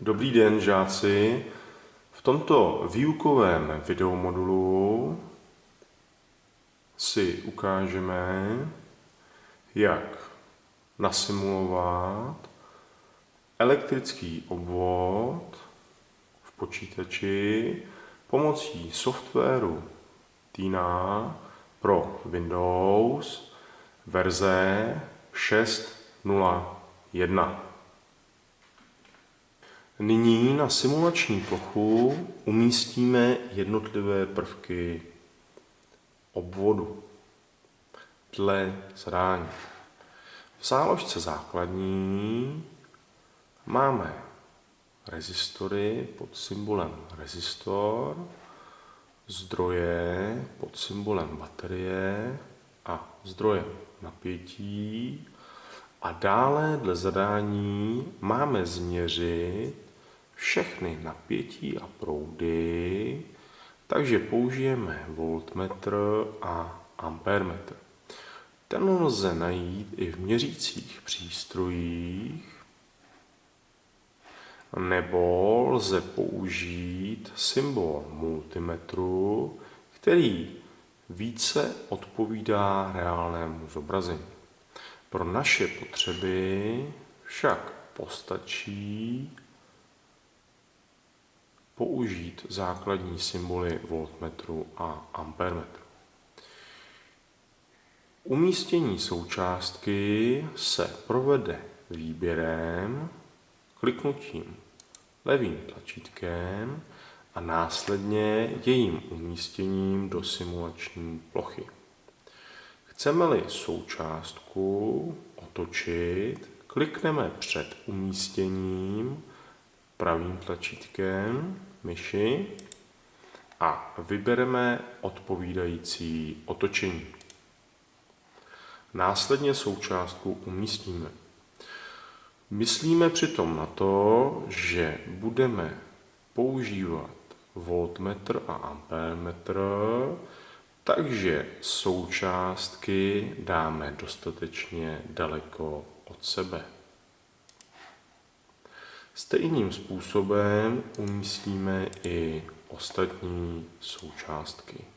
Dobrý den, žáci. V tomto výukovém videomodulu si ukážeme, jak nasimulovat elektrický obvod v počítači pomocí softwaru Tina pro Windows verze 6.0.1. Nyní na simulační plochu umístíme jednotlivé prvky obvodu dle zadání. V záložce základní máme rezistory pod symbolem rezistor, zdroje pod symbolem baterie a zdroje napětí a dále dle zadání máme změřit všechny napětí a proudy, takže použijeme voltmetr a ampermetr. Ten lze najít i v měřících přístrojích, nebo lze použít symbol multimetru, který více odpovídá reálnému zobrazení. Pro naše potřeby však postačí použít základní symboly voltmetru a ampermetru. Umístění součástky se provede výběrem, kliknutím levým tlačítkem a následně jejím umístěním do simulační plochy. Chceme-li součástku otočit, klikneme před umístěním pravým tlačítkem myši a vybereme odpovídající otočení. Následně součástku umístíme. Myslíme přitom na to, že budeme používat voltmetr a ampermetr, takže součástky dáme dostatečně daleko od sebe. Stejným způsobem umístíme i ostatní součástky.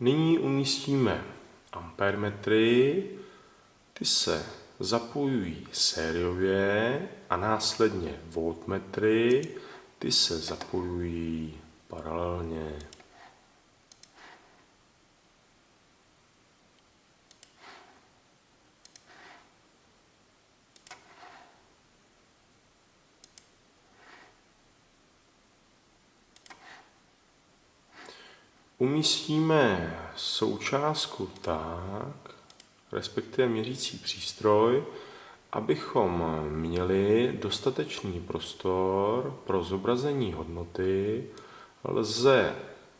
Nyní umístíme ampermetry, ty se zapojují sériově a následně voltmetry, ty se zapojují paralelně. Umístíme součástku tak, respektive měřící přístroj, abychom měli dostatečný prostor pro zobrazení hodnoty, lze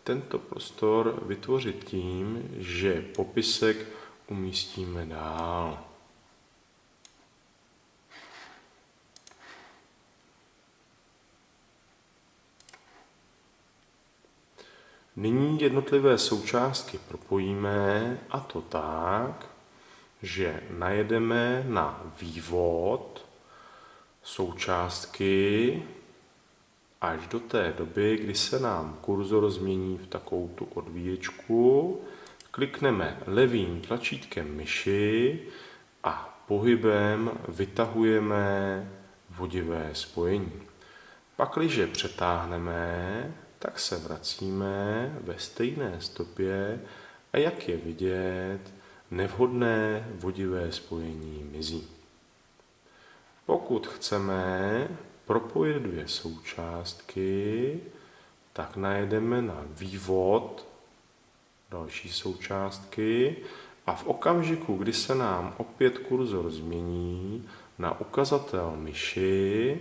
tento prostor vytvořit tím, že popisek umístíme dál. Nyní jednotlivé součástky propojíme a to tak, že najedeme na vývod součástky až do té doby, kdy se nám kurzor změní v takovou tu odvíječku. Klikneme levým tlačítkem myši a pohybem vytahujeme vodivé spojení. Pakliže přetáhneme, tak se vracíme ve stejné stopě. A jak je vidět, nevhodné vodivé spojení mizí. Pokud chceme propojit dvě součástky, tak najedeme na vývod další součástky. A v okamžiku, kdy se nám opět kurzor změní na ukazatel myši,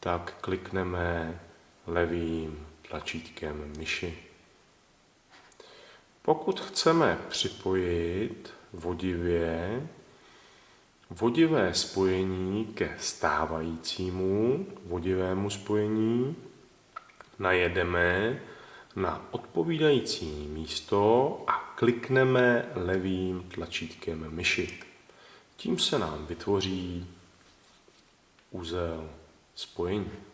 tak klikneme levým tlačítkem myši. Pokud chceme připojit vodivě vodivé spojení ke stávajícímu vodivému spojení, najedeme na odpovídající místo a klikneme levým tlačítkem myši. Tím se nám vytvoří úzel spojení.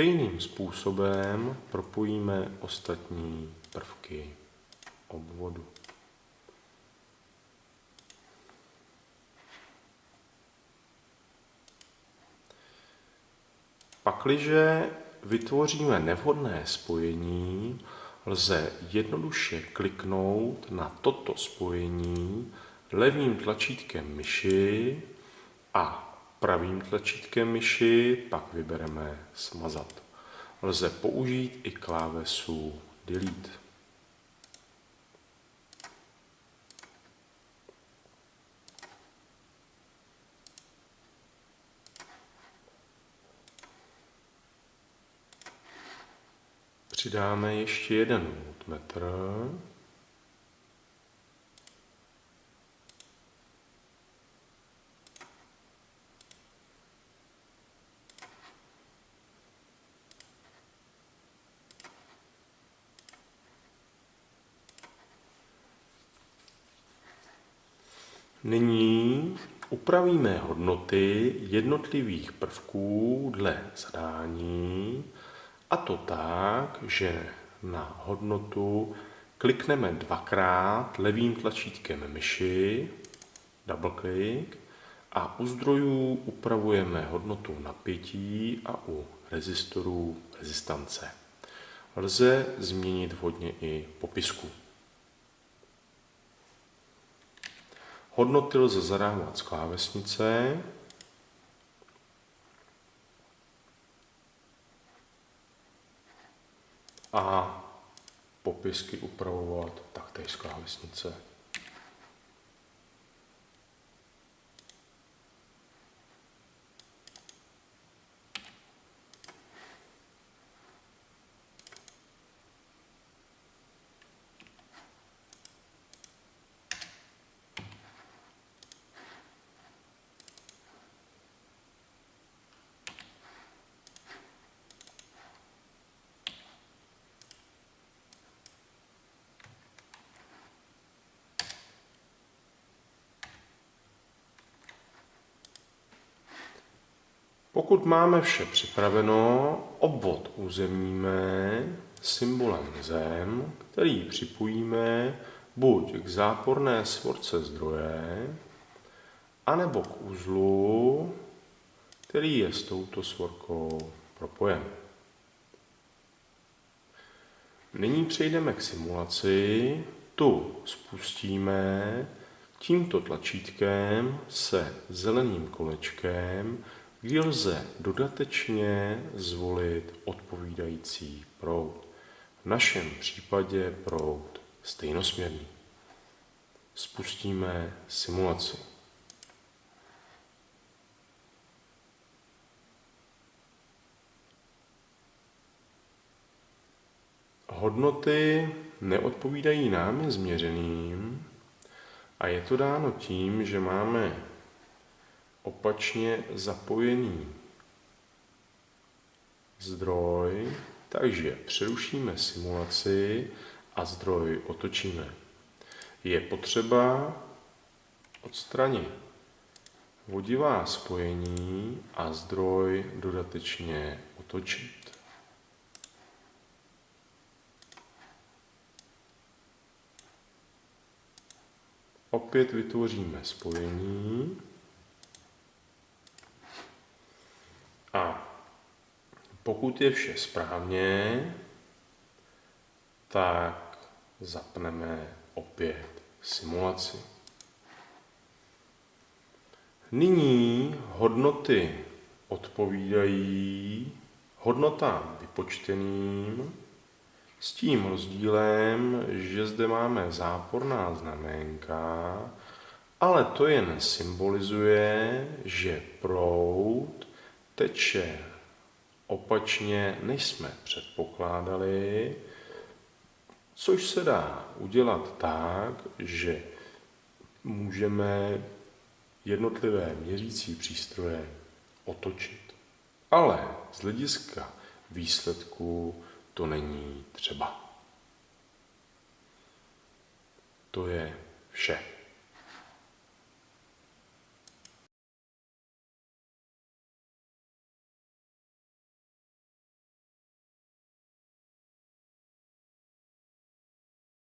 Stejným způsobem propojíme ostatní prvky obvodu. Pakliže vytvoříme nevhodné spojení, lze jednoduše kliknout na toto spojení levým tlačítkem myši a pravým tlačítkem myši pak vybereme smazat. Lze použít i klávesu Delete. Přidáme ještě jeden voltmetr. Nyní upravíme hodnoty jednotlivých prvků dle zadání, a to tak, že na hodnotu klikneme dvakrát levým tlačítkem myši, double click, a u zdrojů upravujeme hodnotu napětí a u rezistorů rezistance. Lze změnit vhodně i popisku. Hodnoty lze zadávat z klávesnice. A popisky upravovat taktéž z klávesnice. Pokud máme vše připraveno, obvod uzemníme symbolem zem, který připojíme buď k záporné svorce zdroje, anebo k uzlu, který je s touto svorkou propojen. Nyní přejdeme k simulaci. Tu spustíme tímto tlačítkem se zeleným kolečkem kdy lze dodatečně zvolit odpovídající proud. V našem případě proud stejnosměrný. Spustíme simulaci. Hodnoty neodpovídají námi změřeným a je to dáno tím, že máme opačně zapojený zdroj, takže přerušíme simulaci a zdroj otočíme. Je potřeba odstranit vodivá spojení a zdroj dodatečně otočit. Opět vytvoříme spojení. Pokud je vše správně, tak zapneme opět simulaci. Nyní hodnoty odpovídají hodnotám vypočteným s tím rozdílem, že zde máme záporná znaménka, ale to jen symbolizuje, že proud teče opačně, než jsme předpokládali, což se dá udělat tak, že můžeme jednotlivé měřící přístroje otočit. Ale z hlediska výsledku to není třeba. To je vše.